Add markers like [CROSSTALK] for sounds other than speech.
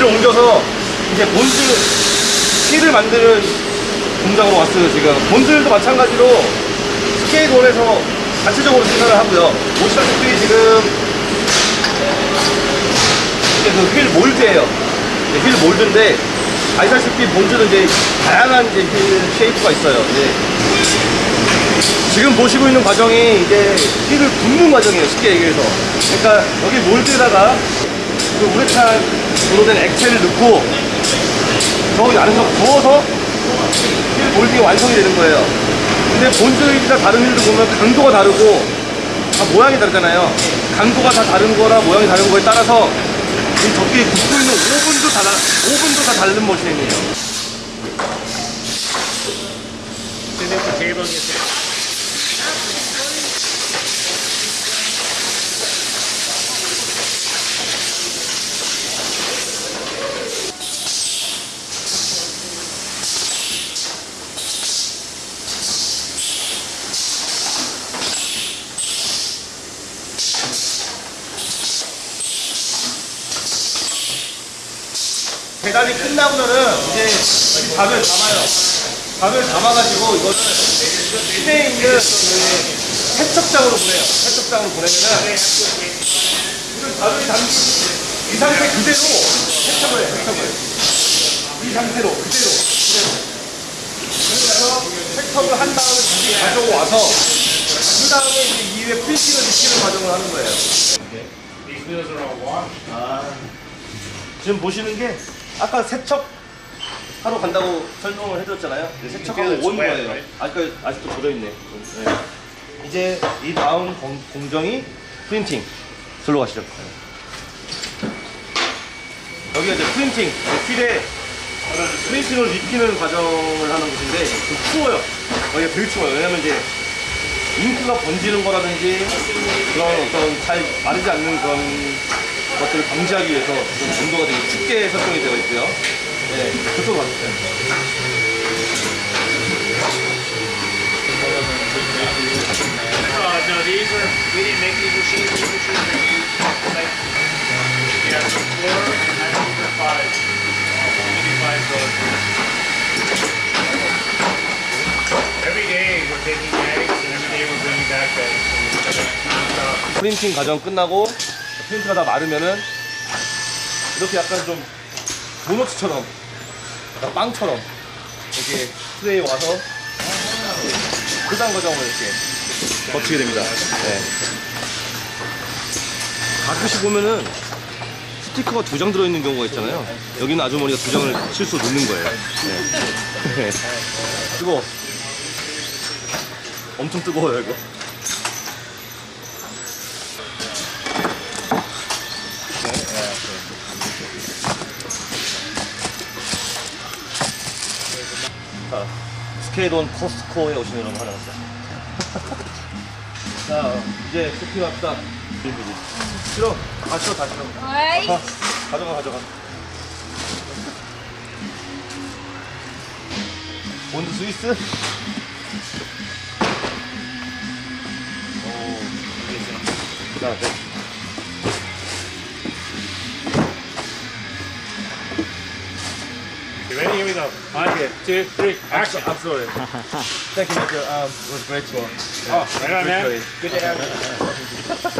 wheel을 옮겨서 이제 Bones wheel을 만드는 공장으로 왔어요 지금. Bones도 마찬가지로 Skate One에서 자체적으로 생산을 하고요. 보시다시피 지금 이게 그 wheel mold예요. wheel mold인데 아시다시피 Bones는 이제 다양한 이제 wheel shape가 있어요. 이제 지금 보시고 있는 과정이 이제 wheel을 붓는 과정이에요 쉽게 얘기해서. 그러니까 여기 몰드에다가 그 우레탄으로 된 액체를 넣고 저기 안에서 부어서 휠 몰딩이 완성이 되는 거예요. 근데 본즈 휠이나 다른 휠도 보면 강도가 다르고 다 모양이 다르잖아요. 강도가 다 다른 거라 모양이 다른 거에 따라서 이 저기 굽고 있는 오븐도 다, 다- 오븐도 다 다른 머신이에요. Sit at the 배달이 끝나고는 이제 이 밥을 담아요. 밥을 담아가지고 이거를 시내에 있는 그 세척장으로 보내요. 세척장으로 보내면은 그 밥을 담긴 이 상태 그대로 세척을 해요. 세척을. 이 상태로 그대로. 그대로. 그래서 세척을 한 다음에 다시 가지고 와서 그 다음에 이제 이후에 프린팅을 시키는 과정을 하는 거예요. These 지금 보시는 게 아까 세척 하러 간다고 설명을 해드렸잖아요. 네, 세척하고 온 거예요. 아직까 아직도 젖어 있네. 네. 이제 이 다음 공, 공정이 프린팅. 들로 가시죠. 여기가 이제 프린팅. 필에 프린팅을 입히는 과정을 하는 곳인데 좀 추워요. 여기가 되게 추워요. 왜냐면 이제 잉크가 번지는 거라든지 그런 어떤 잘 마르지 않는 그런 것들을 방지하기 위해서 좀 온도가 되게 춥게 설정이 되어 있고요. 네, 그쪽으로 가주세요. Uh, no, these are, we didn't make these machines, these machines are used, like, yeah, the floor, and that's for five. We do five those. Every day, we're taking bags, and every day we're bringing back bags. So we're 프린팅 과정 끝나고 프린트가 다 마르면은 이렇게 약간 좀 도너츠처럼 약간 빵처럼 이렇게 트레이에 와서 포장 과정을 이렇게 거치게 됩니다. 네. 가끔씩 보면은 스티커가 두 장 들어있는 경우가 있잖아요. 여기는 아주머니가 두 장을 실수 넣는 거예요. 네. [LAUGHS] 뜨거워. 엄청 뜨거워요, 이거. 자, 스케이트온 코스코에 오신 여러분 환영합니다. [LAUGHS] 자, 이제 쇼핑합시다. 싫어. 다 싫어, 다 싫어. 가, 가져가, 가져가. 본드 스위스? 오, 자, 네. You ready? Here we go. One, two, three, action. Sorry. [LAUGHS] Thank you, Michael. Um, it was great tour. Oh, right on, man. Good to have you. [LAUGHS]